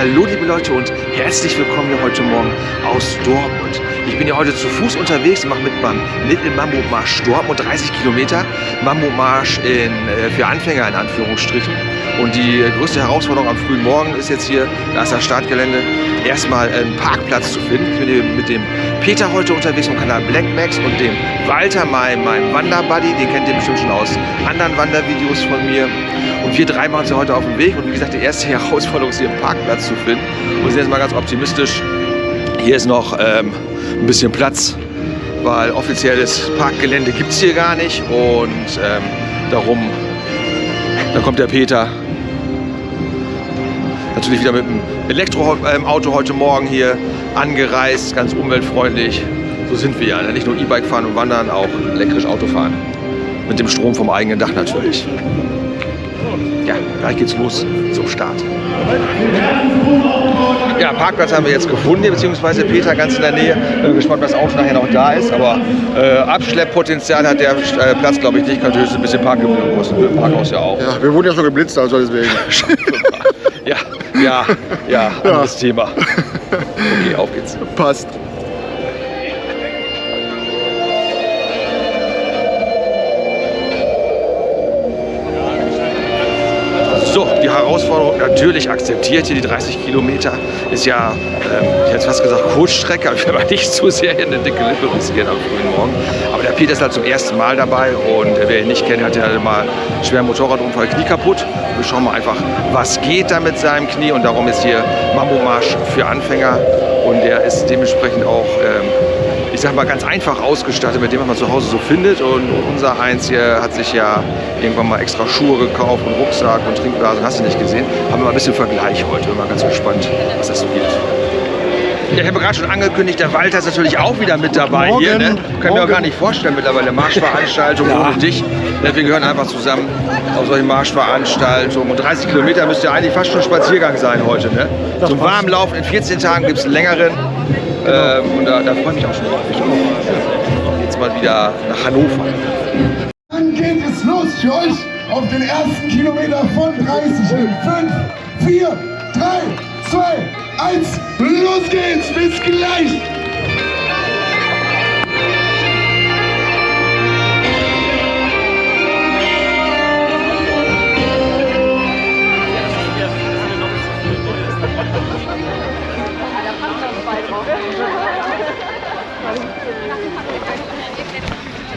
Hallo liebe Leute und herzlich willkommen hier heute Morgen aus Dortmund. Ich bin ja heute zu Fuß unterwegs und mache mit beim Little Mambo Marsch Dortmund 30 Kilometer. Mambo Marsch in, äh, für Anfänger in Anführungsstrichen. Und die größte Herausforderung am frühen Morgen ist jetzt hier, da ist das Startgelände, erstmal einen Parkplatz zu finden. Ich bin mit dem Peter heute unterwegs vom Kanal Black Max und dem Walter, meinem, meinem Wanderbuddy, den kennt ihr bestimmt schon aus anderen Wandervideos von mir. Und wir drei machen uns ja heute auf den Weg. Und wie gesagt, die erste Herausforderung ist hier einen Parkplatz zu finden. Und wir sind jetzt mal ganz optimistisch. Hier ist noch ähm, ein bisschen Platz, weil offizielles Parkgelände gibt es hier gar nicht. Und ähm, darum, da kommt der Peter. Natürlich wieder mit dem Elektroauto heute Morgen hier angereist, ganz umweltfreundlich. So sind wir ja. Ne? Nicht nur E-Bike fahren und wandern, auch elektrisch Auto fahren. Mit dem Strom vom eigenen Dach natürlich. Ja, gleich geht's los zum Start. Ja, Parkplatz haben wir jetzt gefunden, beziehungsweise Peter ganz in der Nähe. Bin gespannt, was das Auto nachher noch da ist. Aber äh, Abschlepppotenzial hat der äh, Platz, glaube ich, nicht. Könnte höchstens ein bisschen Parkgebühren kosten. Parkhaus ja auch. Ja, wir wurden ja schon geblitzt, also deswegen. ja, ja, ja, anderes ja. Thema. Okay, auf geht's. Passt. Natürlich akzeptiert. Hier die 30 Kilometer ist ja, ähm, ich hätte fast gesagt Kurzstrecke, aber ich will mal nicht zu sehr in eine dicke Lippe riskieren am frühen Morgen. Aber der Peter ist halt zum ersten Mal dabei und wer ihn nicht kennt, hat ja mal einen schweren Motorradunfall, Knie kaputt. Wir schauen mal einfach, was geht da mit seinem Knie und darum ist hier Mambo Marsch für Anfänger und der ist dementsprechend auch ähm, ich sag mal, ganz einfach ausgestattet mit dem, was man zu Hause so findet. Und unser Heinz hier hat sich ja irgendwann mal extra Schuhe gekauft und Rucksack und Trinkblasen, hast du nicht gesehen. Haben wir mal ein bisschen Vergleich heute. Bin mal ganz gespannt, was das so gibt. Ja, ich habe gerade schon angekündigt, der Walter ist natürlich auch wieder mit dabei Morgen. hier. Ne? Können wir auch gar nicht vorstellen mittlerweile. Marschveranstaltung ja. ohne dich. Wir gehören einfach zusammen auf solche Marschveranstaltungen. Und 30 Kilometer müsste ja eigentlich fast schon Spaziergang sein heute. Ne? Zum Warmlaufen in 14 Tagen gibt es einen längeren. Genau. Ähm, und da, da freue ich mich auch schon drauf. Ich auch. Jetzt mal wieder nach Hannover. Dann geht es los für euch auf den ersten Kilometer von 30 in 5, 4, 3, 2, 1. Los geht's, bis gleich!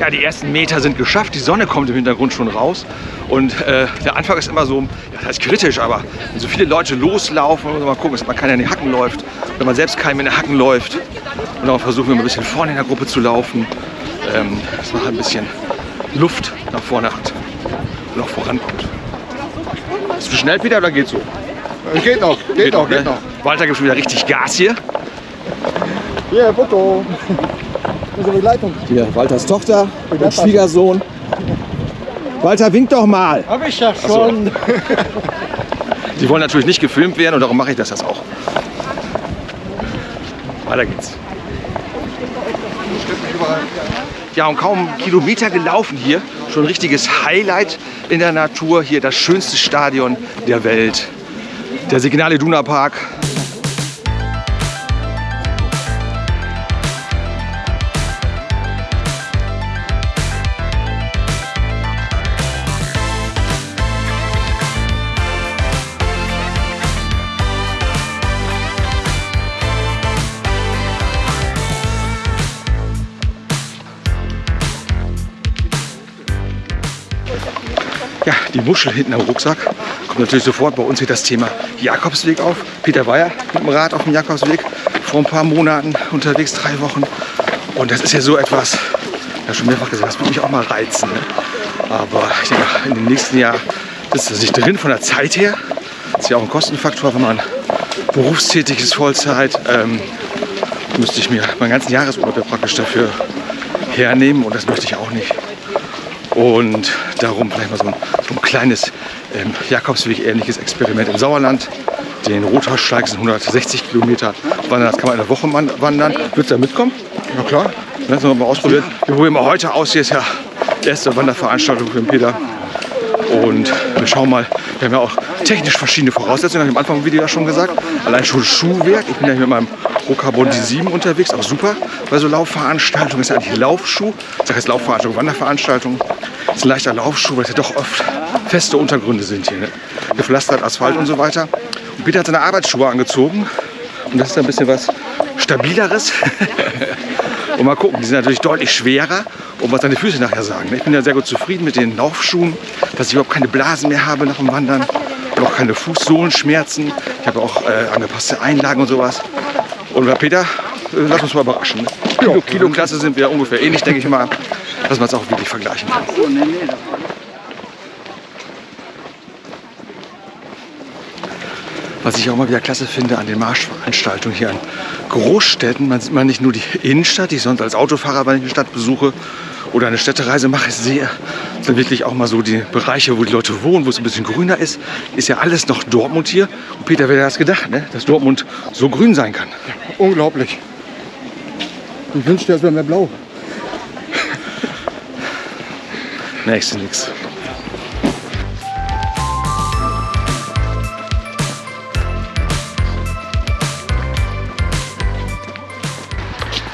Ja, die ersten Meter sind geschafft, die Sonne kommt im Hintergrund schon raus und äh, der Anfang ist immer so, ja, das ist kritisch, aber wenn so viele Leute loslaufen, muss man mal gucken, dass man keiner in die Hacken läuft, wenn man selbst keinem in die Hacken läuft und darum versuchen wir ein bisschen vorne in der Gruppe zu laufen, ähm, dass man halt ein bisschen Luft nach vorne hat und auch vorankommt. Ist du schnell wieder oder geht so? Geht noch, geht, geht noch, geht ne? noch. Walter gibt schon wieder richtig Gas hier. Hier, yeah, Foto. Unsere Begleitung. Hier, Walters Tochter und Schwiegersohn. Walter, wink doch mal. Hab ich ja schon. Die wollen natürlich nicht gefilmt werden und darum mache ich das jetzt auch. Weiter geht's. Ja, und kaum Kilometer gelaufen hier. Schon ein richtiges Highlight in der Natur. Hier das schönste Stadion der Welt. Der Signale Duna Park. Muschel hinten am Rucksack. Kommt natürlich sofort bei uns hier das Thema Jakobsweg auf. Peter ja mit dem Rad auf dem Jakobsweg vor ein paar Monaten unterwegs, drei Wochen. Und das ist ja so etwas, ja schon mehrfach gesagt, das würde mich auch mal reizen. Ne? Aber ich denke, in dem nächsten Jahr ist das nicht drin von der Zeit her. Das ist ja auch ein Kostenfaktor, wenn man berufstätig ist, Vollzeit. Ähm, müsste ich mir meinen ganzen Jahresurlaub praktisch dafür hernehmen und das möchte ich auch nicht. Und darum vielleicht mal so ein, so ein kleines ähm, Jakobsweg-ähnliches Experiment im Sauerland. Den Rothaussteig sind 160 Kilometer wandern, das kann man eine Woche wandern. Würdest du da mitkommen? Na klar. Das wir mal ausprobieren. Wir probieren mal heute aus. Hier ist ja die erste Wanderveranstaltung für den Peter. Und wir schauen mal, wir haben ja auch technisch verschiedene Voraussetzungen, habe ich am Anfang im Video ja schon gesagt. Allein schon Schuhwerk. Ich bin ja hier mit meinem Rocarbon D7 unterwegs, auch super. Bei so Laufveranstaltungen ist ja eigentlich Laufschuh. Ich sage jetzt Laufveranstaltung, Wanderveranstaltung. Ist ein leichter Laufschuh, weil es ja doch oft feste Untergründe sind hier. Ne? Gepflastert, Asphalt und so weiter. Und Peter hat seine Arbeitsschuhe angezogen. Und das ist ein bisschen was stabileres. und mal gucken, die sind natürlich deutlich schwerer. Und was deine Füße nachher sagen. ne? Ich bin ja sehr gut zufrieden mit den Laufschuhen, dass ich überhaupt keine Blasen mehr habe nach dem Wandern. Und auch keine Fußsohlenschmerzen. Ich habe auch äh, angepasste Einlagen und sowas. Und bei Peter, äh, lass uns mal überraschen. Ne? Kilo, Kiloklasse sind wir ungefähr ähnlich, denke ich mal. Dass man es auch wirklich vergleichen kann. Was ich auch mal wieder klasse finde an den Marschveranstaltungen hier an Großstädten, man sieht man nicht nur die Innenstadt, die ich sonst als Autofahrer, wenn ich eine Stadt besuche oder eine Städtereise mache, sehe, sondern wirklich auch mal so die Bereiche, wo die Leute wohnen, wo es ein bisschen grüner ist, ist ja alles noch Dortmund hier. Und Peter, wer hätte das gedacht, ne? dass Dortmund so grün sein kann? Unglaublich. Ich wünschte, es wäre mehr blau. Nächste nix.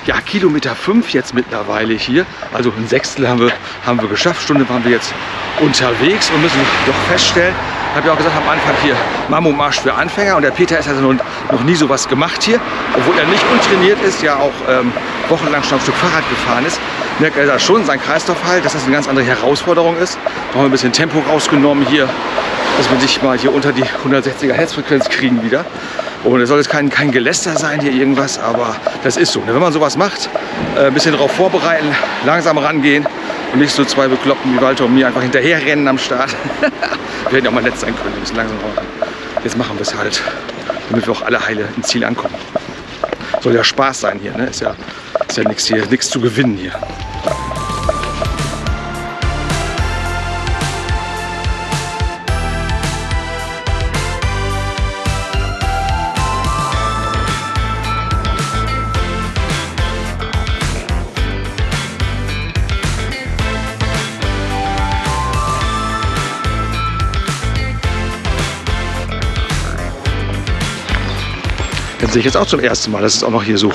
Ja, Kilometer 5 jetzt mittlerweile hier. Also ein Sechstel haben wir, haben wir geschafft. Stunde waren wir jetzt unterwegs und müssen doch feststellen, habe ja auch gesagt am Anfang hier, Mammomarsch für Anfänger. Und der Peter ist also noch, nie sowas gemacht hier. Obwohl er nicht untrainiert ist, ja auch ähm, wochenlang schon ein Stück Fahrrad gefahren ist. Merkt er da schon, sein Kreislauf halt, dass das eine ganz andere Herausforderung ist. Da haben wir ein bisschen Tempo rausgenommen hier, dass wir sich mal hier unter die 160er Herzfrequenz kriegen wieder. Und es soll jetzt kein, kein Geläster sein hier irgendwas, aber das ist so. Wenn man sowas macht, äh, ein bisschen darauf vorbereiten, langsam rangehen und nicht so zwei Bekloppten wie Walter und mir einfach hinterher rennen am Start. wir hätten ja auch mal nett sein können, ein bisschen langsam raus. Jetzt machen wir es halt, damit wir auch alle heile ins Ziel ankommen. Soll ja Spaß sein hier, ne? Ist ja, ist ja nichts hier, nichts zu gewinnen hier. Das sehe ich jetzt auch zum ersten Mal, dass es auch noch hier so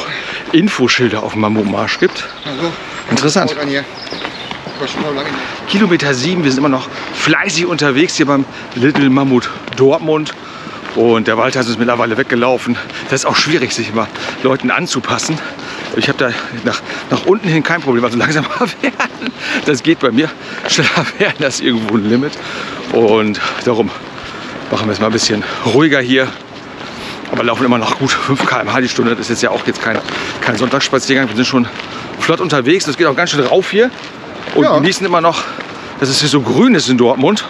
Infoschilder auf dem Mammutmarsch gibt. Also, Interessant. Kilometer 7, wir sind immer noch fleißig unterwegs hier beim Little Mammut Dortmund. Und der Walter ist uns mittlerweile weggelaufen. Das ist auch schwierig, sich immer Leuten anzupassen. Ich habe da nach, nach unten hin kein Problem. Also langsamer werden, das geht bei mir. Schneller werden, das ist irgendwo ein Limit. Und darum machen wir es mal ein bisschen ruhiger hier. Aber laufen immer noch gut 5 km/h die Stunde. Das ist jetzt ja auch jetzt kein, kein Sonntagsspaziergang. Wir sind schon flott unterwegs. Das geht auch ganz schön rauf hier. Und Ja. genießen immer noch, dass es hier so grün ist in Dortmund.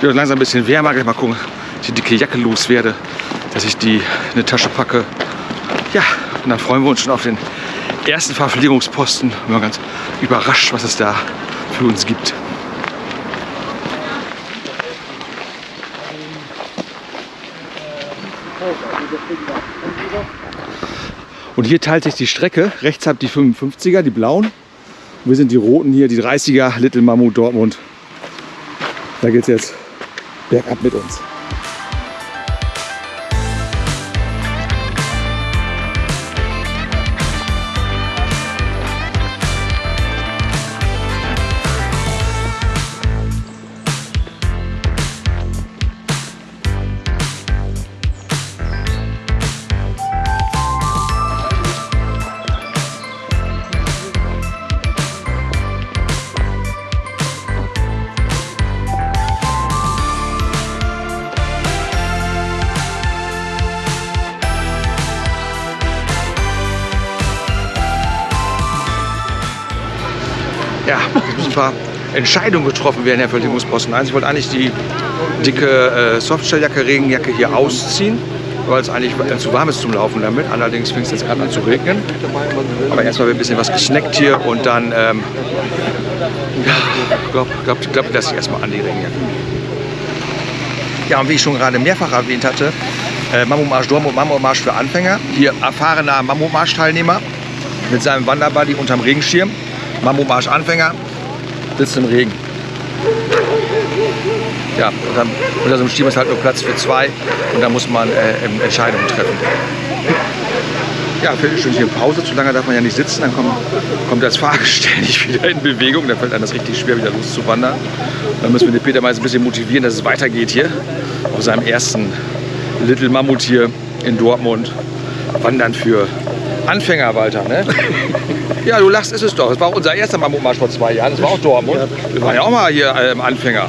Wird langsam ein bisschen wärmer. Gleich mal gucken, dass ich die dicke Jacke loswerde, dass ich die in eine Tasche packe. Ja, und dann freuen wir uns schon auf den ersten Verpflegungsposten. Wir sind ganz überrascht, was es da für uns gibt. Und hier teilt sich die Strecke. Rechts habt die 55er, die blauen. Und wir sind die roten hier, die 30er, Little Mammut Dortmund. Da geht's jetzt bergab mit uns. Ja, es müssen ein paar Entscheidungen getroffen werden, Herr Verteidigungsposten 1. Ich wollte eigentlich die dicke äh, Softshelljacke, Regenjacke hier ausziehen, weil es eigentlich zu warm ist zum Laufen damit. Allerdings fängt es jetzt gerade an zu regnen. Aber erstmal wird ein bisschen was gesnackt hier und dann, ähm, ja, glaube glaub, glaub, ich lasse ich erstmal an die Regenjacke. Ja, und wie ich schon gerade mehrfach erwähnt hatte, äh, Mammutmarsch Dortmund, Mammutmarsch für Anfänger. Hier erfahrener Mammutmarsch-Teilnehmer mit seinem Wanderbuddy unterm Regenschirm. Mammutmarsch Anfänger, sitzt im Regen. Ja, dann, unter so einem Stiefel ist halt nur Platz für zwei und da muss man äh, Entscheidungen treffen. Ja, Viertelstündchen Pause, zu lange darf man ja nicht sitzen, dann kommt, kommt das Fahrgestell nicht wieder in Bewegung, dann fällt einem das richtig schwer, wieder loszuwandern. Dann müssen wir den Peter mal ein bisschen motivieren, dass es weitergeht hier auf seinem ersten Little Mammut hier in Dortmund. Wandern für Anfänger, Walter, ne? Ja, du lachst, ist es doch. Das war auch unser erster Mammutmarsch vor zwei Jahren. Das war auch Dortmund. Wir waren ja auch mal hier ähm, Anfänger.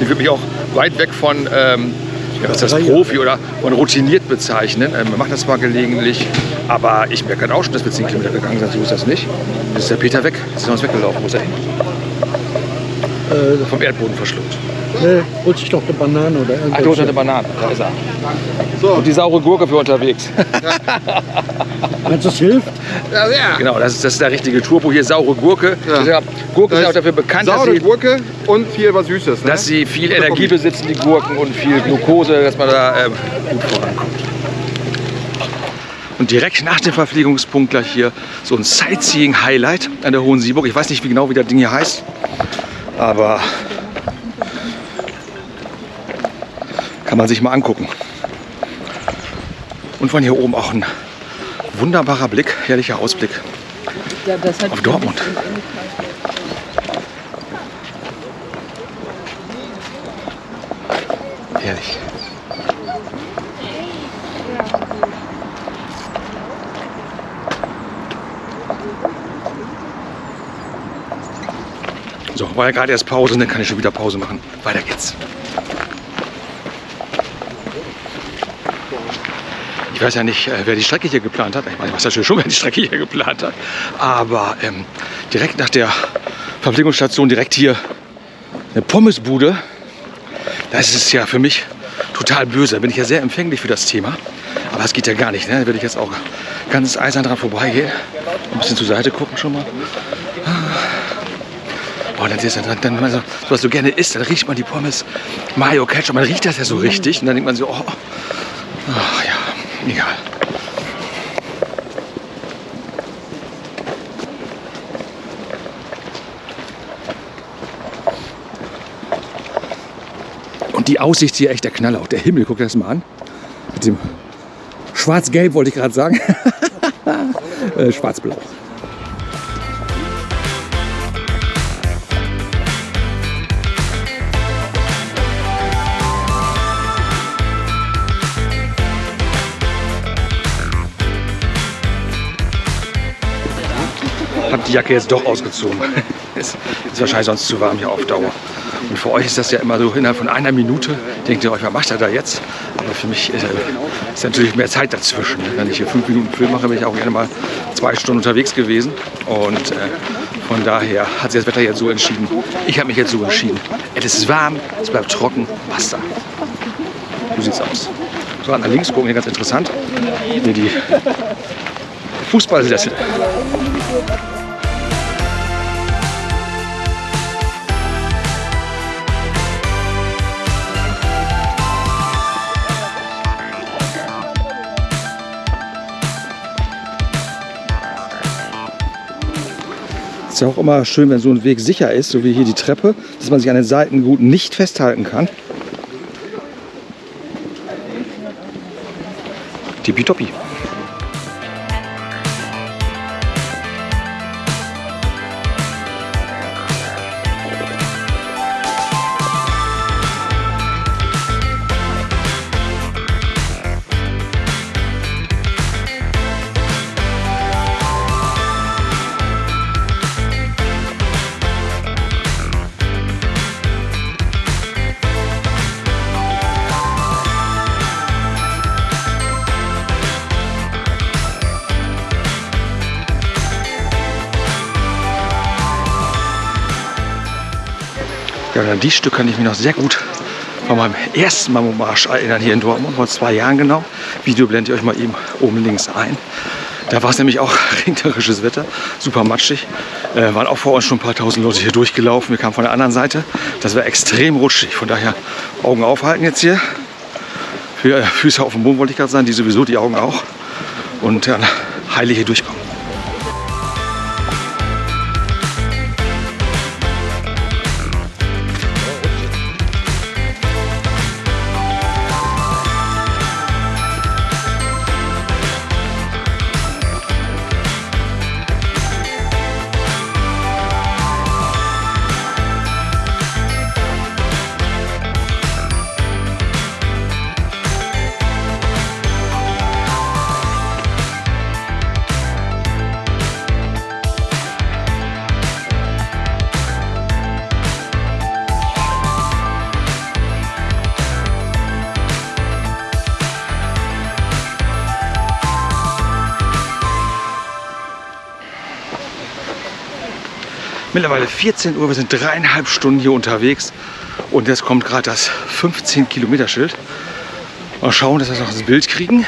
Ich würde mich auch weit weg von ähm, ja, was ist das, Profi oder von routiniert bezeichnen. Ähm, wir machen das zwar gelegentlich, aber ich merke auch schon, dass wir 10 Kilometer gegangen sind. So ist das nicht. Jetzt ist der Peter weg. Jetzt ist er uns weggelaufen. Wo ist er hin? Äh, Vom Erdboden verschluckt. Ne, holt sich doch eine Banane oder Ach, du hast irgendwas. eine Banane. Da ist er. So, Und die saure Gurke für unterwegs. Meinst du, das hilft? ja, ja. genau, das ist, das ist der richtige Turbo. Hier saure Gurke. Ja. Ja. Gurke ist Das ja auch dafür bekannt, dass Saure sie, Gurke und hier was Süßes. Ne? dass sie viel Energie besitzen, die Gurken, und viel Glucose, dass man da ähm, gut vorankommt. Und direkt nach dem Verpflegungspunkt gleich hier so ein Sightseeing-Highlight an der Hohen Sieburg. Ich weiß nicht wie genau, wie das Ding hier heißt, aber kann man sich mal angucken. Und von hier oben auch ein wunderbarer Blick, herrlicher Ausblick Ja, auf Dortmund. Herrlich. So, war ja gerade erst Pause und dann kann ich schon wieder Pause machen. Weiter geht's. Weiß ja nicht, äh, wer die Strecke hier geplant hat. Ich meine, ich weiß natürlich schon, wer die Strecke hier geplant hat. Aber ähm, direkt nach der Verpflegungsstation, direkt hier eine Pommesbude. Das ist ja für mich total böse. Da bin ich ja sehr empfänglich für das Thema. Aber es geht ja gar nicht. Ne? Da würde ich jetzt auch ganz eisern dran vorbeigehen. Ein bisschen zur Seite gucken schon mal. Boah, dann, dann, dann, also, was du gerne isst, dann riecht man die Pommes Mayo Ketchup. Man riecht das ja so richtig. Und dann denkt man so, oh, ja, egal. Und die Aussicht hier echt der Knaller. Auch der Himmel, guck dir das mal an. Mit dem Schwarz-Gelb wollte ich gerade sagen. äh, Schwarz-Blau. Jacke jetzt doch ausgezogen. ist, ist wahrscheinlich sonst zu warm hier auf Dauer. Und für euch ist das ja immer so innerhalb von einer Minute. Denkt ihr euch, was macht er da jetzt? Aber für mich ist, äh, ist natürlich mehr Zeit dazwischen. Wenn ich hier fünf Minuten Film mache, bin ich auch gerne mal zwei Stunden unterwegs gewesen. Und äh, von daher hat sich das Wetter jetzt so entschieden. Ich habe mich jetzt so entschieden. Es ist warm, es bleibt trocken, basta. So sieht's aus. So, nach links gucken, hier ganz interessant. Hier die Fußballsessel. Ist ja auch immer schön, wenn so ein Weg sicher ist, so wie hier die Treppe, dass man sich an den Seiten gut nicht festhalten kann. Tippitoppi. Und an die Stück kann ich mich noch sehr gut von meinem ersten Mammutmarsch erinnern hier in Dortmund, vor zwei Jahren genau. Video blende ich euch mal eben oben links ein. Da war es nämlich auch regnerisches Wetter, super matschig. Äh, waren auch vor uns schon ein paar tausend Leute hier durchgelaufen. Wir kamen von der anderen Seite. Das war extrem rutschig. Von daher Augen aufhalten jetzt hier. Für, äh, Füße auf dem Boden wollte ich gerade sagen, die sowieso, die Augen auch. Und dann heile hier durchkommen. Mittlerweile 14 Uhr, wir sind dreieinhalb Stunden hier unterwegs und jetzt kommt gerade das 15 Kilometer Schild. Mal schauen, dass wir noch das Bild kriegen.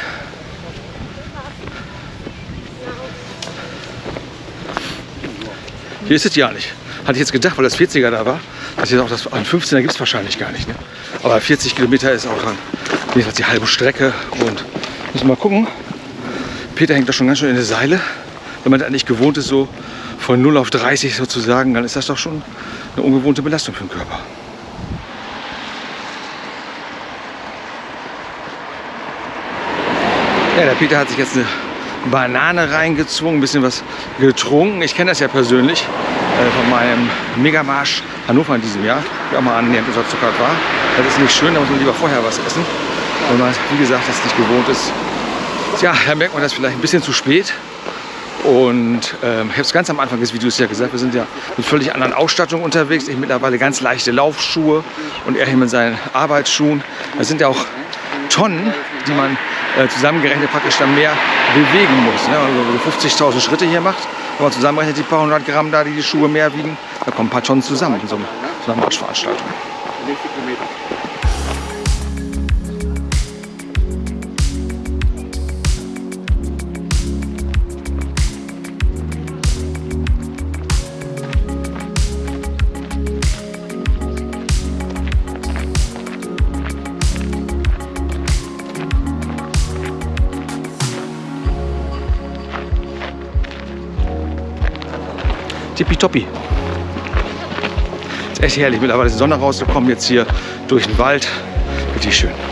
Hier ist es ja nicht. Hatte ich jetzt gedacht, weil das 40er da war, dass jetzt auch das ein 15er gibt es wahrscheinlich gar nicht. Ne? Aber 40 Kilometer ist auch jedenfalls die halbe Strecke und müssen mal gucken. Peter hängt da schon ganz schön in der Seile. Wenn man das nicht gewohnt ist, so von 0 auf 30 sozusagen, dann ist das doch schon eine ungewohnte Belastung für den Körper. Ja, der Peter hat sich jetzt eine Banane reingezwungen, ein bisschen was getrunken. Ich kenne das ja persönlich äh, von meinem Megamarsch Hannover in diesem Jahr, der auch mal annähernd unterzuckert war. Das ist nicht schön, da muss man lieber vorher was essen, wenn man, wie gesagt, das nicht gewohnt ist. Ja, da merkt man das vielleicht ein bisschen zu spät. Und ähm, ich habe es ganz am Anfang des Videos ja gesagt, wir sind ja mit völlig anderen Ausstattungen unterwegs. Ich mittlerweile ganz leichte Laufschuhe und er hier mit seinen Arbeitsschuhen. Das sind ja auch Tonnen, die man äh, zusammengerechnet praktisch dann mehr bewegen muss. Ne? Also 50.000 Schritte hier macht, wenn man zusammenrechnet die paar hundert Gramm da, die die Schuhe mehr wiegen, da kommen ein paar Tonnen zusammen in so einer Marschveranstaltung. Tippitoppi. Ist echt herrlich. Mittlerweile ist die Sonne rausgekommen. Jetzt hier durch den Wald. Richtig schön.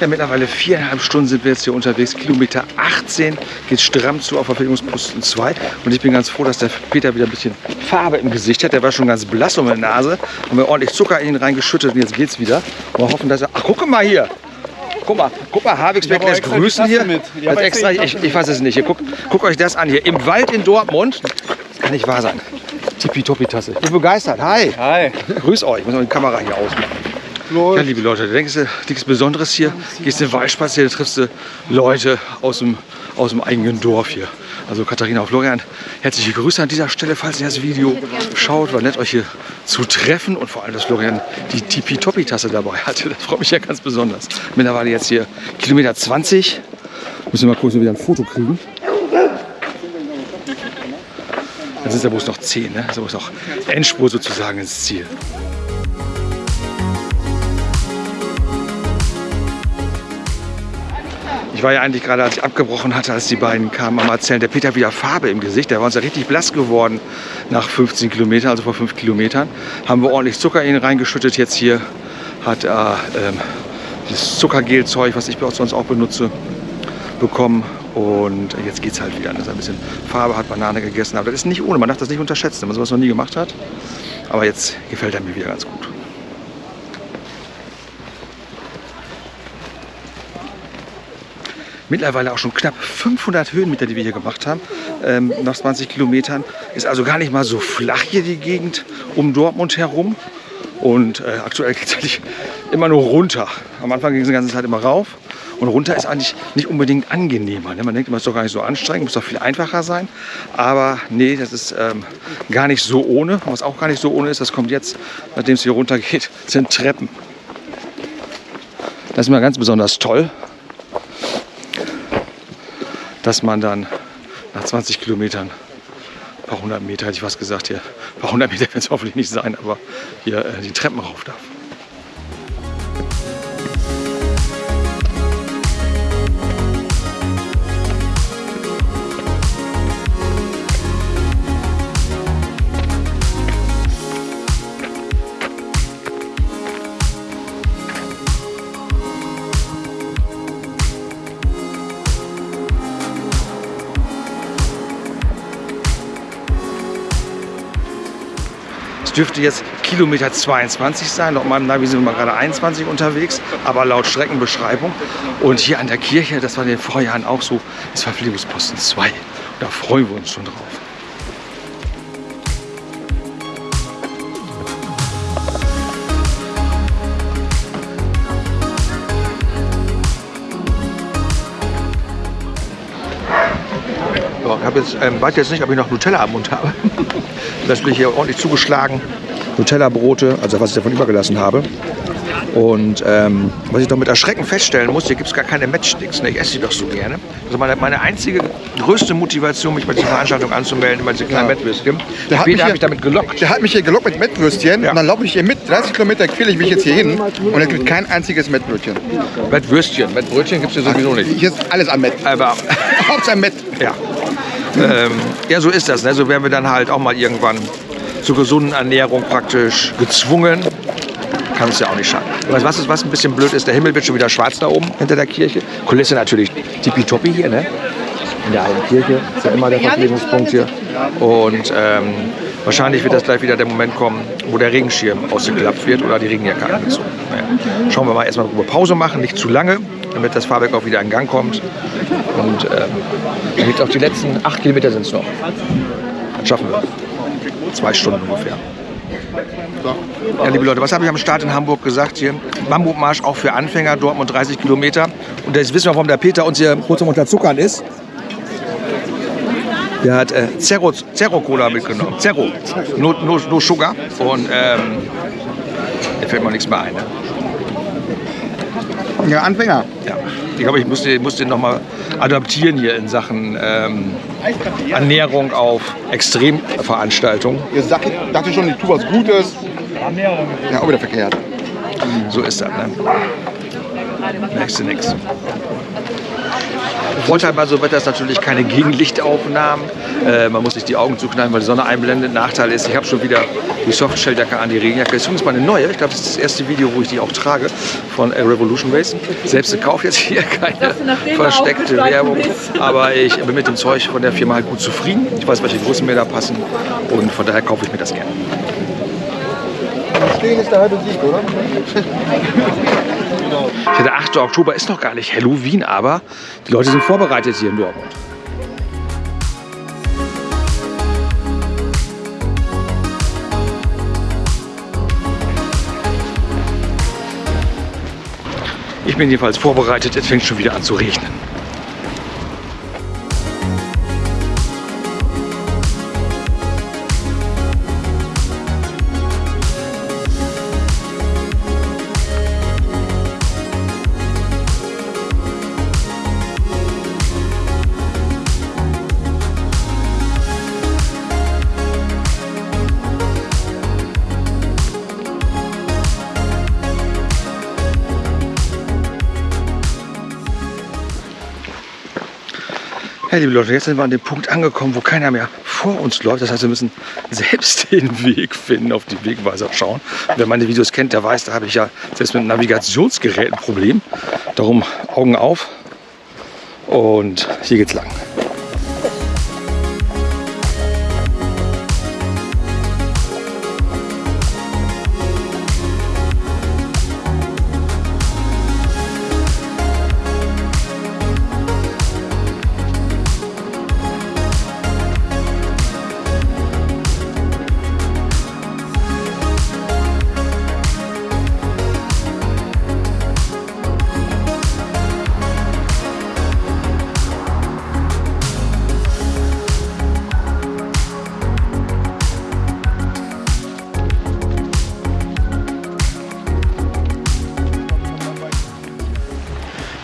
Ja, mittlerweile viereinhalb Stunden sind wir jetzt hier unterwegs. Kilometer 18 geht stramm zu auf Verpflegungsposten 2. Und ich bin ganz froh, dass der Peter wieder ein bisschen Farbe im Gesicht hat. Der war schon ganz blass um die Nase. Haben wir ordentlich Zucker in ihn reingeschüttet und jetzt geht's wieder. Und wir hoffen, dass er... Ach, guck mal hier! Guck mal, guck mal, Havigsberg lässt grüßen hier. Als extra, ich, ich weiß es nicht. Hier, guck, guckt euch das an hier. Im Wald in Dortmund. Das kann nicht wahr sein. Tippitoppi-Tasse. Ich bin begeistert. Hi. Hi. Grüß euch. Ich muss mal die Kamera hier ausmachen. Ja, liebe Leute, da denkst du, nichts Besonderes hier. Gehst in den Wald spazieren, triffst du Leute aus dem, aus dem eigenen Dorf hier. Also Katharina und Florian, herzliche Grüße an dieser Stelle, falls ihr das Video schaut. War nett, euch hier zu treffen und vor allem, dass Florian die Tipi-Topi-Tasse dabei hatte. Das freut mich ja ganz besonders. Mittlerweile jetzt hier Kilometer 20. Müssen wir mal gucken, ob wir wieder ein Foto kriegen. Dann sind es ja bloß noch 10, ne? Also ist auch Endspur sozusagen ins Ziel. Ich war ja eigentlich gerade, als ich abgebrochen hatte, als die beiden kamen, am Erzählen, der Peter hat wieder Farbe im Gesicht. Der war uns ja richtig blass geworden nach 15 Kilometern, also vor 5 Kilometern. Haben wir ordentlich Zucker in ihn reingeschüttet. Jetzt hier hat er ähm, das Zuckergelzeug, was ich sonst auch benutze, bekommen. Und jetzt geht es halt wieder, er ein bisschen Farbe hat, Banane gegessen. Aber das ist nicht ohne, man darf das nicht unterschätzen, wenn man sowas noch nie gemacht hat. Aber jetzt gefällt er mir wieder ganz gut. Mittlerweile auch schon knapp 500 Höhenmeter, die wir hier gemacht haben, ähm, nach 20 Kilometern. Ist also gar nicht mal so flach hier die Gegend um Dortmund herum. Und äh, aktuell geht es eigentlich immer nur runter. Am Anfang ging es die ganze Zeit immer rauf. Und runter ist eigentlich nicht unbedingt angenehmer. Ne? Man denkt immer, es ist doch gar nicht so anstrengend, muss doch viel einfacher sein. Aber nee, das ist ähm, gar nicht so ohne. Was auch gar nicht so ohne ist, das kommt jetzt, nachdem es hier runter geht, sind Treppen. Das ist immer ganz besonders toll dass man dann nach 20 Kilometern, ein paar hundert Meter hätte ich was gesagt hier, ein paar hundert Meter werden es hoffentlich nicht sein, aber hier äh, die Treppen rauf darf. Dürfte jetzt Kilometer 22 sein. Laut meinem Navi sind wir gerade 21 unterwegs, aber laut Streckenbeschreibung. Und hier an der Kirche, das war in den Vorjahren auch so, ist Verpflegungsposten 2. Da freuen wir uns schon drauf. Habe jetzt, ähm, weiß jetzt nicht, ob ich noch Nutella am Mund habe. Das bin ich hier ordentlich zugeschlagen. Nutella-Brote, also was ich davon übergelassen habe. Und ähm, was ich doch mit Erschrecken feststellen muss, hier gibt es gar keine Matchsticks. Ne? Ich esse die doch so gerne. Also meine, meine einzige größte Motivation, mich bei dieser Veranstaltung anzumelden, immer diese kleinen Ja. Mettwürstchen. Der hat, mich habe hier, ich damit gelockt. der hat mich hier gelockt mit Mettwürstchen Ja. und dann laufe ich hier mit. 30 Kilometer quäle ich mich jetzt hier hin und es gibt kein einziges Mettbrötchen. Mettwürstchen. Mettbrötchen gibt es hier sowieso nicht. Hier ist alles am Mett. Aber Hauptsache Mett. Ja. Ähm, ja, so ist das. Ne? So werden wir dann halt auch mal irgendwann zur gesunden Ernährung praktisch gezwungen. Kann es ja auch nicht schaden. Du, was, ist, was ein bisschen blöd ist? Der Himmel wird schon wieder schwarz da oben hinter der Kirche. Kulisse natürlich tippitoppi hier, ne? In der alten Kirche ist ja immer der Verpflegungspunkt hier. Und ähm, wahrscheinlich wird das gleich wieder der Moment kommen, wo der Regenschirm ausgeklappt wird oder die Regenjacke angezogen. Naja. Schauen wir mal erstmal eine Pause machen, nicht zu lange, damit das Fahrwerk auch wieder in Gang kommt. Und ähm, damit auch die letzten acht Kilometer sind es noch. Das schaffen wir. Zwei Stunden ungefähr. Ja, liebe Leute, was habe ich am Start in Hamburg gesagt hier? Bambukmarsch auch für Anfänger, Dortmund 30 Kilometer. Und jetzt wissen wir, warum der Peter uns hier kurz unter Zuckern ist. Der hat äh, Zero, Zero Cola mitgenommen. Zero. No, no, no Sugar. Und ähm, da fällt mir nichts mehr ein. Ne? Ja, Anfänger. Ja. Ich glaube, ich musste, musste den noch mal adaptieren hier in Sachen ähm, Ernährung auf Extremveranstaltungen. Jetzt sag ich, dachte schon, ich tue was Gutes. Ja, auch wieder verkehrt. So ist das. Ne? Merkst du nichts. Vorteil bei so Wetter ist natürlich keine Gegenlichtaufnahmen. Äh, man muss nicht die Augen zuknallen, weil die Sonne einblendet. Nachteil ist, ich habe schon wieder die Softshell-Jacke an, die Regenjacke. Das ist übrigens meine neue. Ich glaube, das ist das erste Video, wo ich die auch trage von äh, Revolution Race. Selbst gekauft jetzt hier keine versteckte Werbung. bist. Aber ich bin mit dem Zeug von der Firma halt gut zufrieden. Ich weiß, welche Größen mir da passen. Und von daher kaufe ich mir das gerne. Stehen ist der halbe Sieg, oder? Ja, der 8. Oktober ist noch gar nicht Halloween, aber die Leute sind vorbereitet hier in Dortmund. Ich bin jedenfalls vorbereitet, es fängt schon wieder an zu regnen. Ja, liebe Leute, jetzt sind wir an dem Punkt angekommen, wo keiner mehr vor uns läuft. Das heißt, wir müssen selbst den Weg finden, auf die Wegweiser schauen. Wer meine Videos kennt, der weiß, da habe ich ja selbst mit Navigationsgeräten ein Problem. Darum Augen auf und hier geht's lang.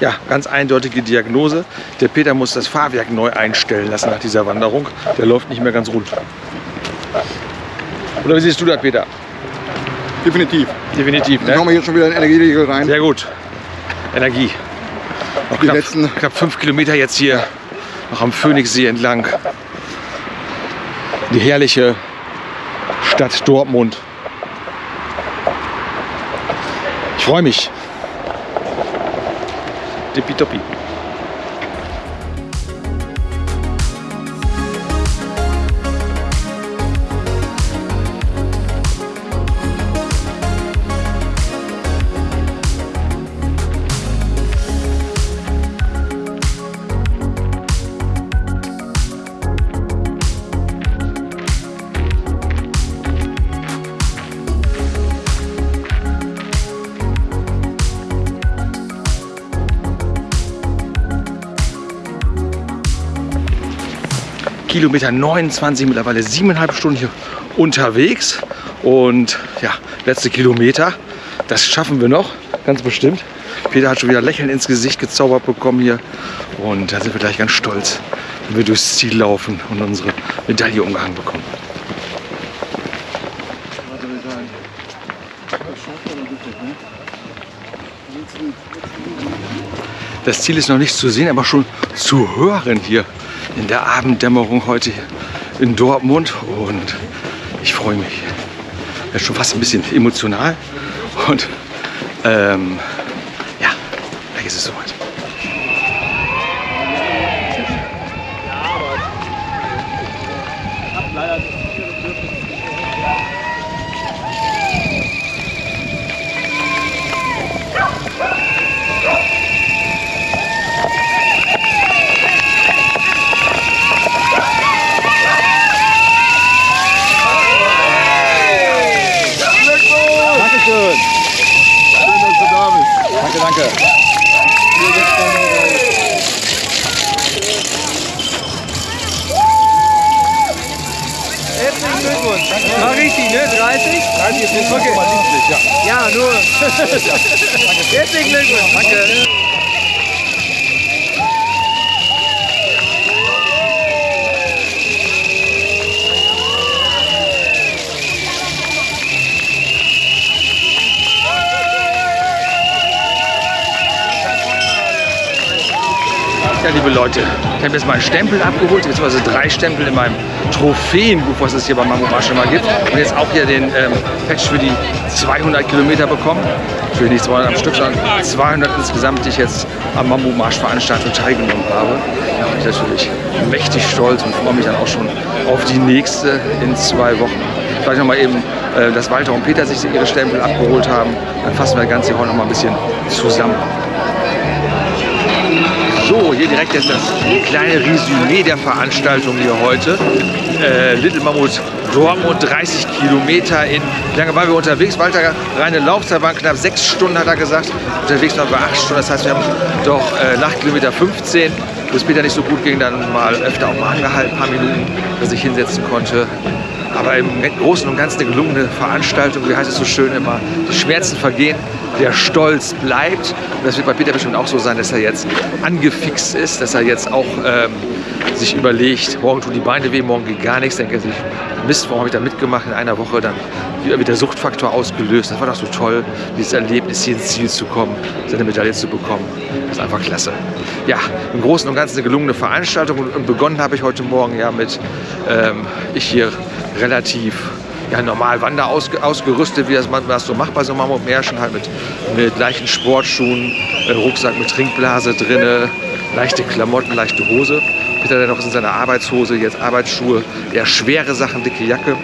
Ja, ganz eindeutige Diagnose. Der Peter muss das Fahrwerk neu einstellen lassen nach dieser Wanderung. Der läuft nicht mehr ganz rund. Oder wie siehst du das, Peter? Definitiv. Definitiv, Dann kommen wir ne? hier schon wieder in Energieriegel rein. Sehr gut. Energie. Noch Die knapp, letzten- knapp fünf Kilometer jetzt hier noch am Phoenixsee entlang. Die herrliche Stadt Dortmund. Ich freue mich. Tippitoppi. Kilometer 29, mittlerweile siebeneinhalb Stunden hier unterwegs. Und ja, letzte Kilometer, das schaffen wir noch, ganz bestimmt. Peter hat schon wieder Lächeln ins Gesicht gezaubert bekommen hier. Und da sind wir gleich ganz stolz, wenn wir durchs Ziel laufen und unsere Medaille umgehangen bekommen. Das Ziel ist noch nicht zu sehen, aber schon zu hören hier in der Abenddämmerung heute in Dortmund. Und ich freue mich. Ist schon fast ein bisschen emotional. Und ähm, ja, gleich ist es soweit. 30? 30 ist ja. Ja, nur. Herzlichen Glückwunsch. Danke. Liebe Leute, ich habe jetzt mal einen Stempel abgeholt, beziehungsweise drei Stempel in meinem Trophäenbuch, was es hier bei Mambo Marsch immer gibt. Und jetzt auch hier den ähm, Patch für die 200 Kilometer bekommen. Für nicht 200 am Stück, sondern 200 insgesamt, die ich jetzt am Mambo Marsch Veranstaltung teilgenommen habe. Da bin ich natürlich mächtig stolz und freue mich dann auch schon auf die nächste in zwei Wochen. Vielleicht noch mal eben, äh, dass Walter und Peter sich ihre Stempel abgeholt haben. Dann fassen wir das Ganze heute noch mal ein bisschen zusammen. So, hier direkt jetzt das kleine Resümee der Veranstaltung hier heute. Äh, Little Mammut Dortmund, 30 Kilometer in, wie lange waren wir unterwegs? Walter, reine Laufzeit waren knapp sechs Stunden, hat er gesagt. Unterwegs waren wir acht Stunden, das heißt, wir haben doch äh, nach Kilometer 15, wo es Peter nicht so gut ging, dann mal öfter auch mal angehalten, ein paar Minuten, dass ich hinsetzen konnte. Aber im Großen und Ganzen eine gelungene Veranstaltung, wie heißt es so schön immer, die Schmerzen vergehen, der Stolz bleibt. Und das wird bei Peter bestimmt auch so sein, dass er jetzt angefixt ist, dass er jetzt auch ähm, sich überlegt, morgen tun die Beine weh, morgen geht gar nichts, denkt er sich, Mist, warum habe ich da mitgemacht in einer Woche, dann wird der Suchtfaktor ausgelöst. Das war doch so toll, dieses Erlebnis, hier ins Ziel zu kommen, seine Medaille zu bekommen. Das ist einfach klasse. Ja, im Großen und Ganzen eine gelungene Veranstaltung und begonnen habe ich heute Morgen ja mit, ähm, ich hier relativ ja, normal Wander ausge, ausgerüstet, wie das man das so macht bei so Mammutmärschen, halt mit, mit leichten Sportschuhen, äh, Rucksack mit Trinkblase drinne, leichte Klamotten, leichte Hose. Peter dann noch in seiner Arbeitshose, jetzt Arbeitsschuhe, eher schwere Sachen, dicke Jacke.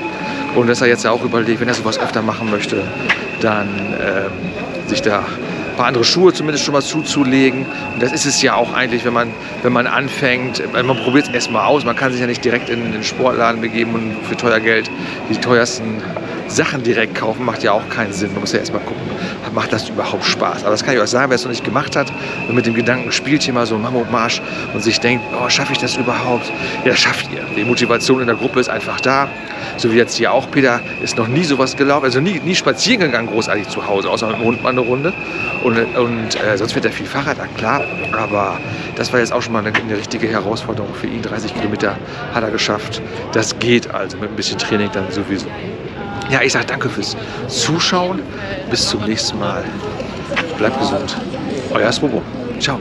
Und dass er jetzt ja auch überlegt, wenn er sowas öfter machen möchte, dann ähm, sich da ein paar andere Schuhe zumindest schon mal zuzulegen. Und das ist es ja auch eigentlich, wenn man, wenn man anfängt, man probiert es erstmal aus, man kann sich ja nicht direkt in den Sportladen begeben und für teuer Geld die teuersten Sachen direkt kaufen, macht ja auch keinen Sinn. Man muss ja erstmal gucken, macht das überhaupt Spaß. Aber das kann ich euch sagen, wer es noch nicht gemacht hat und mit dem Gedanken spielt hier mal so einen Mammutmarsch und sich denkt, oh, schaffe ich das überhaupt? Ja, das schafft ihr. Die Motivation in der Gruppe ist einfach da. So wie jetzt hier auch. Peter ist noch nie sowas gelaufen, also nie, nie spazieren gegangen großartig zu Hause, außer mit dem Hund mal eine Runde. Und, und äh, sonst fährt er viel Fahrrad, na klar. Aber das war jetzt auch schon mal eine, eine richtige Herausforderung für ihn. 30 Kilometer hat er geschafft. Das geht also mit ein bisschen Training dann sowieso. Ja, ich sage danke fürs Zuschauen. Bis zum nächsten Mal. Bleibt gesund. Euer Swobo. Ciao.